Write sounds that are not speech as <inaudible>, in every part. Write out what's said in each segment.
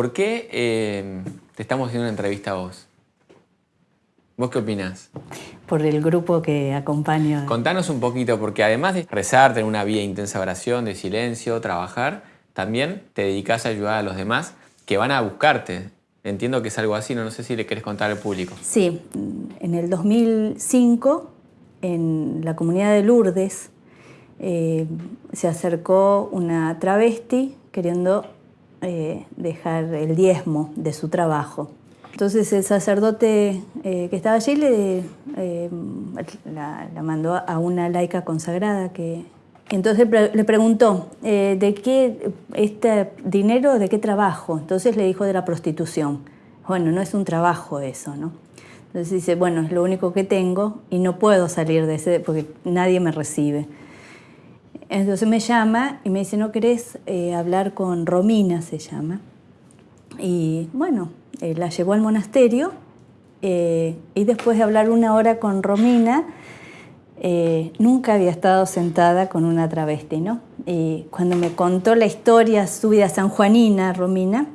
¿Por qué eh, te estamos haciendo una entrevista a vos? ¿Vos qué opinás? Por el grupo que acompaña. Contanos un poquito, porque además de rezar, tener una vida intensa de oración, de silencio, trabajar, también te dedicas a ayudar a los demás que van a buscarte. Entiendo que es algo así, no, no sé si le querés contar al público. Sí, en el 2005, en la comunidad de Lourdes, eh, se acercó una travesti queriendo eh, dejar el diezmo de su trabajo. Entonces el sacerdote eh, que estaba allí le, la, mandó a una laica consagrada que... Entonces le preguntó, ¿de qué este dinero, de qué trabajo? Entonces le dijo de la prostitución. Bueno, no es un trabajo eso, ¿no? Entonces dice, bueno, es lo único que tengo y no puedo salir de ese porque nadie me recibe. Entonces me llama y me dice, ¿no querés eh, hablar con Romina? Se llama. Y bueno, eh, la llevó al monasterio eh, y después de hablar una hora con Romina, nunca había estado sentada con una travesti, ¿no? Y cuando me contó la historia, su vida sanjuanina, Romina,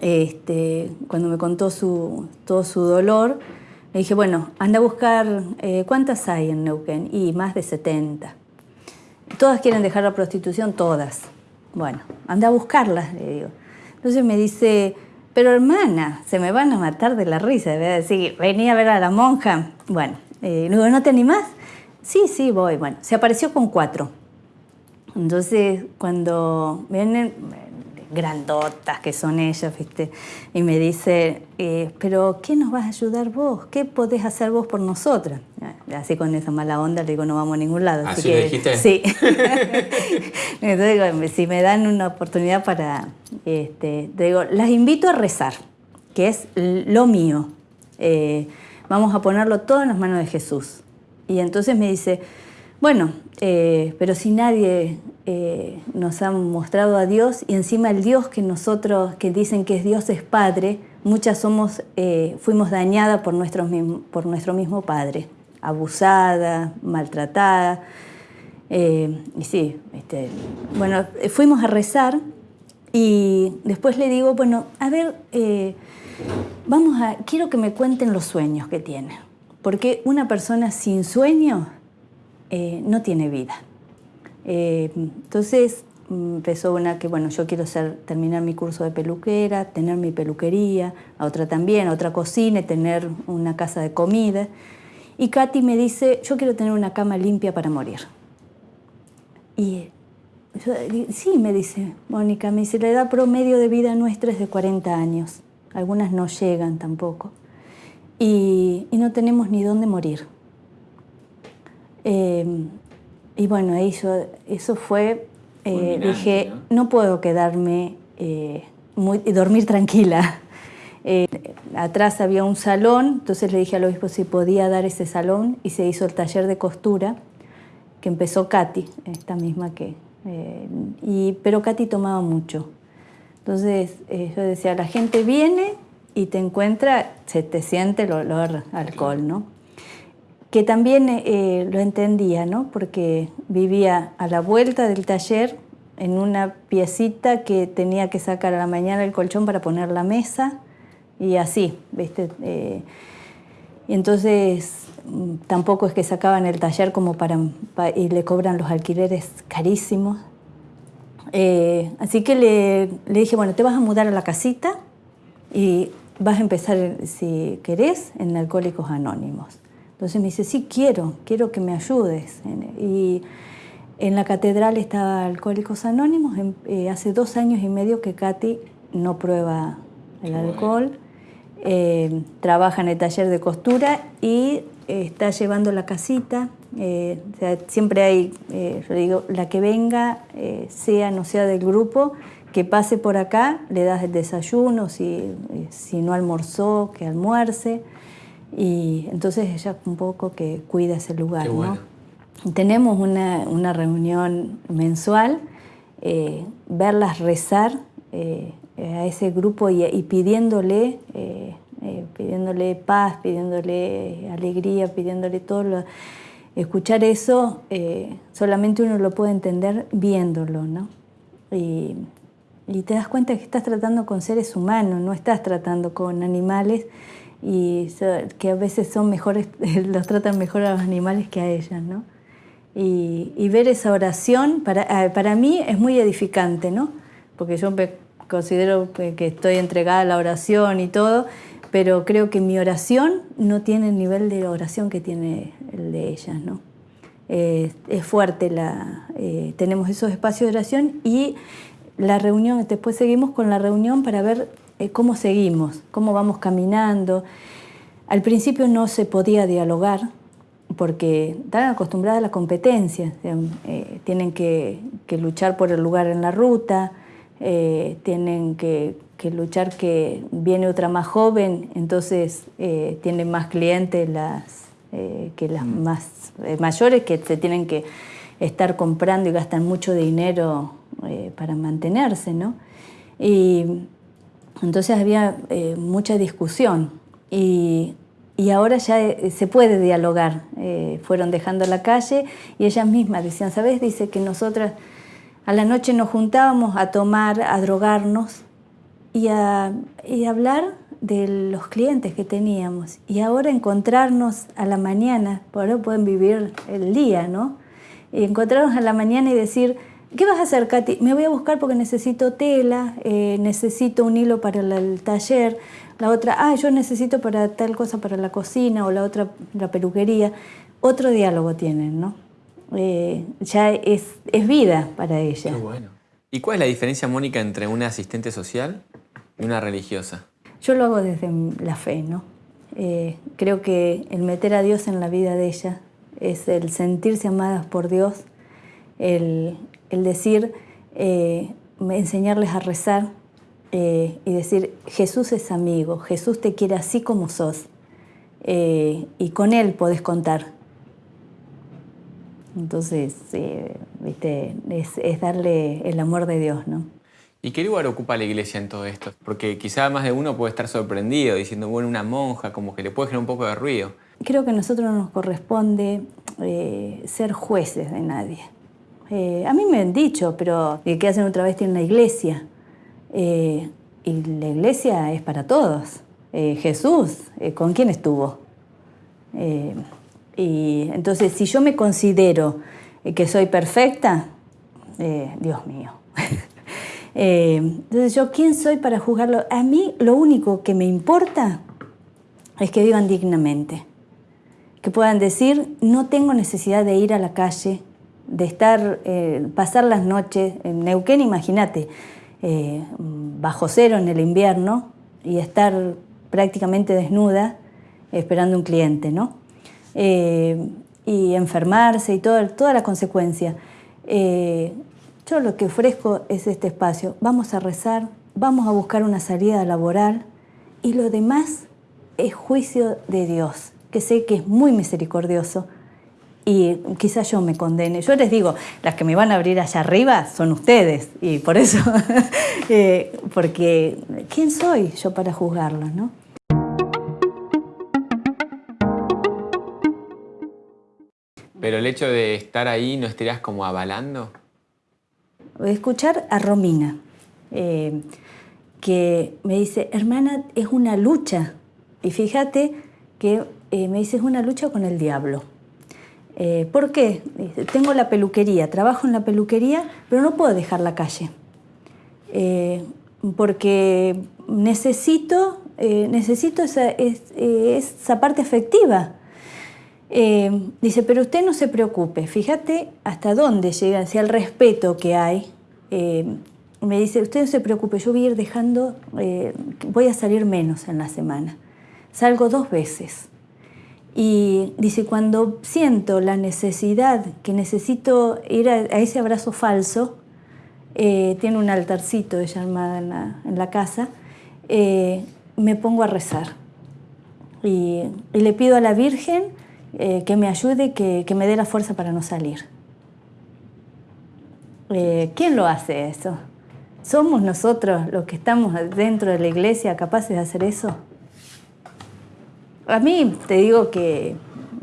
este, cuando me contó su, todo su dolor, le dije, bueno, anda a buscar, ¿cuántas hay en Neuquén? Y más de 70. Todas quieren dejar la prostitución, todas. Bueno, anda a buscarlas, le digo. Entonces me dice, pero hermana, se me van a matar de la risa. Voy a decir, venía a ver a la monja. Bueno, eh, digo, ¿no te animás? Sí, sí, voy. Bueno, se apareció con cuatro. Entonces, cuando vienen, grandotas que son ellas, ¿viste? Y me dice, eh, pero ¿qué nos vas a ayudar vos? ¿Qué podés hacer vos por nosotras? Así con esa mala onda le digo, no vamos a ningún lado. ¿Así, que, dijiste? Sí. <laughs> Entonces digo, si me dan una oportunidad para, este, digo, las invito a rezar, que es lo mío. Eh, vamos a ponerlo todo en las manos de Jesús. Y entonces me dice, bueno, eh, pero si nadie eh, nos ha mostrado a Dios y encima el Dios que nosotros, que dicen que es Dios es Padre, muchas somos, eh, fuimos dañadas por, por nuestro mismo Padre, abusada, maltratada. y sí, este, bueno, fuimos a rezar y después le digo, bueno, a ver, vamos a, quiero que me cuenten los sueños que tienen, porque una persona sin sueño eh, no tiene vida. Eh, entonces mm, empezó una que, bueno, yo quiero terminar mi curso de peluquera, tener mi peluquería, a otra también, a otra cocina, tener una casa de comida. Y Katy me dice, yo quiero tener una cama limpia para morir. Y sí, me dice Mónica, me dice, la edad promedio de vida nuestra es de 40 años. Algunas no llegan tampoco. Y no tenemos ni dónde morir. Em, y bueno, eso, eso fue, eh, dije, ¿no? puedo quedarme eh, y dormir tranquila. <laughs> Eh, atrás había un salón, entonces le dije al obispo si podía dar ese salón y se hizo el taller de costura que empezó Katy, esta misma que... y, pero Katy tomaba mucho. Entonces yo decía, la gente viene y te encuentra, se te siente el olor alcohol, ¿no? Que también eh, lo entendía, ¿no? porque vivía a la vuelta del taller en una piecita que tenía que sacar a la mañana el colchón para poner la mesa y así, ¿viste? Eh, entonces mm, tampoco es que sacaban el taller como para, y le cobran los alquileres carísimos. Eh, así que le, le dije, bueno, te vas a mudar a la casita y vas a empezar, si querés, en Alcohólicos Anónimos. Entonces me dice, sí, quiero, quiero que me ayudes. Y en la catedral estaba Alcohólicos Anónimos. Eh, hace dos años y medio que Katy no prueba el alcohol. Eh, trabaja en el taller de costura y eh, está llevando la casita. siempre hay, yo digo, la que venga, sea no sea del grupo, que pase por acá, le das el desayuno, si, si no almorzó, que almuerce. Y entonces ella un poco que cuida ese lugar, ¿no? Tenemos una, una, reunión mensual, eh, verlas rezar eh, a ese grupo y, pidiéndole, eh, pidiéndole paz, pidiéndole alegría, pidiéndole todo. Lo, escuchar eso solamente uno lo puede entender viéndolo, ¿no? Y, y te das cuenta que estás tratando con seres humanos, no estás tratando con animales y que a veces son mejores, <laughs> los tratan mejor a los animales que a ellas, ¿no? Y, ver esa oración, para, ah, para mí es muy edificante, ¿no? Porque yo me considero que estoy entregada a la oración y todo, pero creo que mi oración no tiene el nivel de oración que tiene el de ellas, ¿no? es fuerte, la, eh, tenemos esos espacios de oración y la reunión, después seguimos con la reunión para ver eh, cómo seguimos, cómo vamos caminando. Al principio no se podía dialogar porque están acostumbradas a la competencia, eh, tienen que, luchar por el lugar en la ruta, tienen que que luchar que viene otra más joven, entonces eh, tiene más clientes las, eh, que las mm. más eh, mayores que se tienen que estar comprando y gastan mucho dinero para mantenerse, ¿no? Y entonces había mucha discusión y, y, ahora ya se puede dialogar. fueron dejando la calle y ellas mismas decían, ¿sabes? Dice que nosotras a la noche nos juntábamos a tomar, a drogarnos y, a, hablar de los clientes que teníamos. Y ahora encontrarnos a la mañana, por ahora pueden vivir el día, ¿no? Y encontrarnos a la mañana y decir, ¿qué vas a hacer, Katy? Me voy a buscar porque necesito tela, eh, necesito un hilo para el, taller, la otra, ah, yo necesito para tal cosa para la cocina o la otra, la peluquería. Otro diálogo tienen, ¿no? Eh, ya es, es vida para ella. Qué bueno. ¿Y cuál es la diferencia, Mónica, entre una asistente social y una religiosa? Yo lo hago desde la fe, ¿no? Eh, creo que el meter a Dios en la vida de ella es el sentirse amadas por Dios, el, decir, eh, enseñarles a rezar eh, y decir, Jesús es amigo, Jesús te quiere así como sos y con Él podés contar. Entonces, ¿viste? Es, darle el amor de Dios, ¿no? ¿Y qué lugar ocupa la iglesia en todo esto? Porque quizá más de uno puede estar sorprendido diciendo, bueno, una monja, como que le puede generar un poco de ruido. Creo que a nosotros nos corresponde eh, ser jueces de nadie. Eh, a mí me han dicho, pero ¿qué hacen otra vez en la iglesia? Eh, y la iglesia es para todos. Jesús, ¿con quién estuvo? Y entonces, si yo me considero que soy perfecta, eh, Dios mío. <laughs> Eh, entonces, yo, ¿quién soy para juzgarlo? A mí lo único que me importa es que vivan dignamente. Que puedan decir, no tengo necesidad de ir a la calle, de estar, eh, pasar las noches en Neuquén, imagínate, bajo cero en el invierno y estar prácticamente desnuda esperando un cliente, ¿no? Eh, y enfermarse y todo, toda la consecuencia. Eh, yo lo que ofrezco es este espacio. Vamos a rezar, vamos a buscar una salida laboral y lo demás es juicio de Dios, que sé que es muy misericordioso y quizás yo me condene. Yo les digo, las que me van a abrir allá arriba son ustedes y por eso, <laughs> eh, porque ¿quién soy yo para juzgarlos? ¿no? Pero el hecho de estar ahí, ¿no estarías como avalando? Escuchar a Romina, eh, que me dice, hermana, es una lucha. Y fíjate que eh, me dice, es una lucha con el diablo. Eh, ¿Por qué? tengo la peluquería, trabajo en la peluquería, pero no puedo dejar la calle. porque necesito, necesito esa, esa parte efectiva eh, dice, pero usted no se preocupe, fíjate hasta dónde llega, hacia el respeto que hay. Eh, me dice, usted no se preocupe, yo voy a ir dejando, eh, voy a salir menos en la semana. Salgo dos veces. Y dice, cuando siento la necesidad, que necesito ir a, ese abrazo falso, tiene un altarcito ella armada en la, casa, me pongo a rezar. y le pido a la Virgen eh, que me ayude, que, que, me dé la fuerza para no salir. Eh, ¿Quién lo hace eso? ¿Somos nosotros los que estamos dentro de la iglesia capaces de hacer eso? A mí te digo que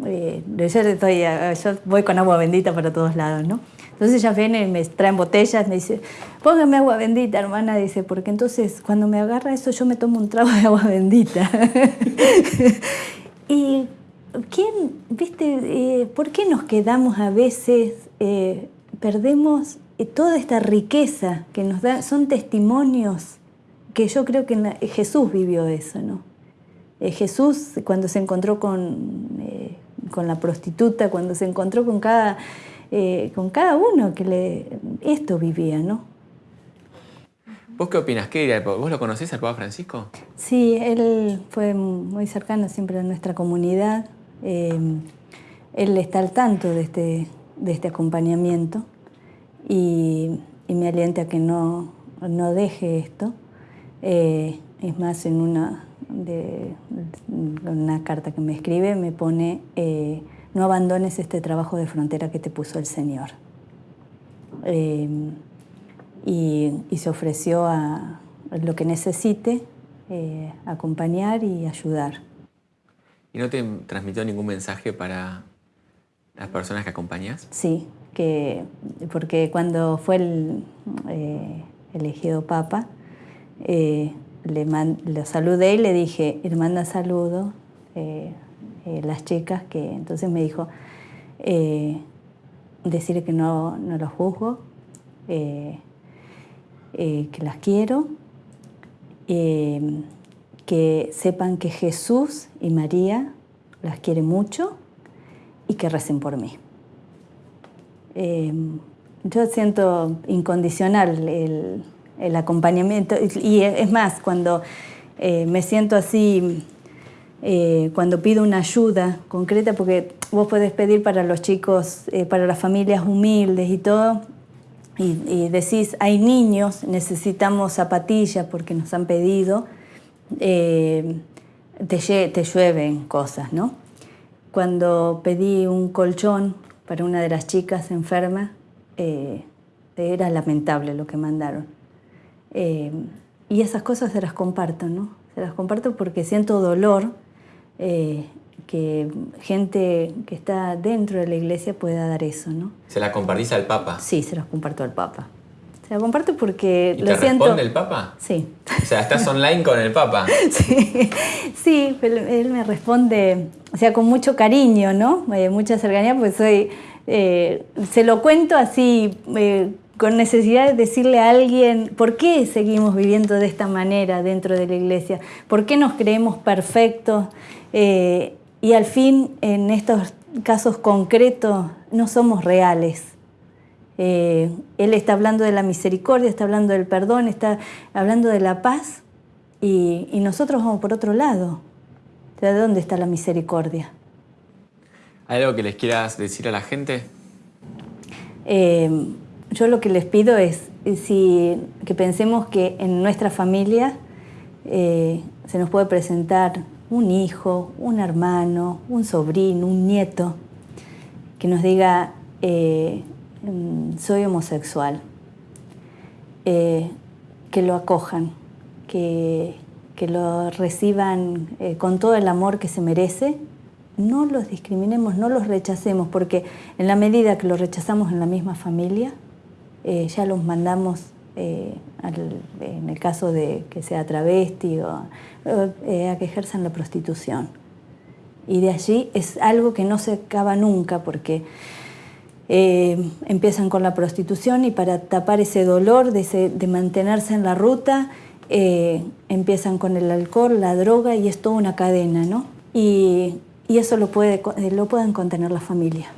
eh, yo, estoy, yo voy con agua bendita para todos lados, ¿no? Entonces ellas vienen y me traen botellas, me dice, póngame agua bendita, hermana, dice, porque entonces cuando me agarra eso yo me tomo un trago de agua bendita. <laughs> y ¿quién, viste, eh, por qué nos quedamos a veces, eh, perdemos eh, toda esta riqueza que nos da, son testimonios que yo creo que Jesús vivió eso, ¿no? Jesús cuando se encontró con, con la prostituta, cuando se encontró con cada eh, con cada uno que le, esto vivía, ¿no? ¿Vos qué opinas? ¿Qué ¿Vos lo conocés al Papa Francisco? Sí, él fue muy cercano siempre a nuestra comunidad. Eh, él está al tanto de este, de este acompañamiento y, me alienta a que no, no deje esto. Eh, es más, en una, de, una carta que me escribe me pone no abandones este trabajo de frontera que te puso el Señor. Eh, y, se ofreció a lo que necesite, eh, acompañar y ayudar. ¿Y no te transmitió ningún mensaje para las personas que acompañas? Sí, que, porque cuando fue el, eh, elegido Papa, le, le, saludé y le dije, manda saludo eh, las chicas, que entonces me dijo, eh, decir que no, no los juzgo, eh, que las quiero, que sepan que Jesús y María las quiere mucho y que recen por mí. yo siento incondicional el, el acompañamiento y es más, cuando me siento así eh, cuando pido una ayuda concreta, porque vos podés pedir para los chicos, eh, para las familias humildes y todo, y, decís, hay niños, necesitamos zapatillas porque nos han pedido, eh, te, te llueven cosas, ¿no? Cuando pedí un colchón para una de las chicas enfermas, era lamentable lo que mandaron. Y esas cosas se las comparto, ¿no? Se las comparto porque siento dolor eh, que gente que está dentro de la iglesia pueda dar eso, ¿no? ¿Se la compartís al Papa? Sí, se las comparto al Papa. Se la comparto porque ¿Y lo te responde el Papa? Sí. O sea, estás <laughs> online con el Papa. Sí, sí él me responde, o sea, con mucho cariño, ¿no? Eh, mucha cercanía, pues soy, eh, se lo cuento así, con necesidad de decirle a alguien por qué seguimos viviendo de esta manera dentro de la iglesia, por qué nos creemos perfectos eh, y al fin en estos casos concretos no somos reales. Eh, él está hablando de la misericordia, está hablando del perdón, está hablando de la paz y, nosotros vamos por otro lado. ¿De dónde está la misericordia? ¿Hay algo que les quieras decir a la gente? Eh, yo lo que les pido es que pensemos que en nuestra familia eh, se nos puede presentar un hijo, un hermano, un sobrino, un nieto, que nos diga, eh, mm, soy homosexual, eh, que lo acojan, que, que lo reciban con todo el amor que se merece no los discriminemos, no los rechacemos, porque en la medida que los rechazamos en la misma familia, eh, ya los mandamos, eh, en el caso de que sea travesti, o, eh, a que ejerzan la prostitución. Y de allí es algo que no se acaba nunca porque empiezan con la prostitución y para tapar ese dolor de, mantenerse en la ruta, empiezan con el alcohol, la droga y es toda una cadena, ¿no? Y, y eso lo, puede, lo pueden contener la familia.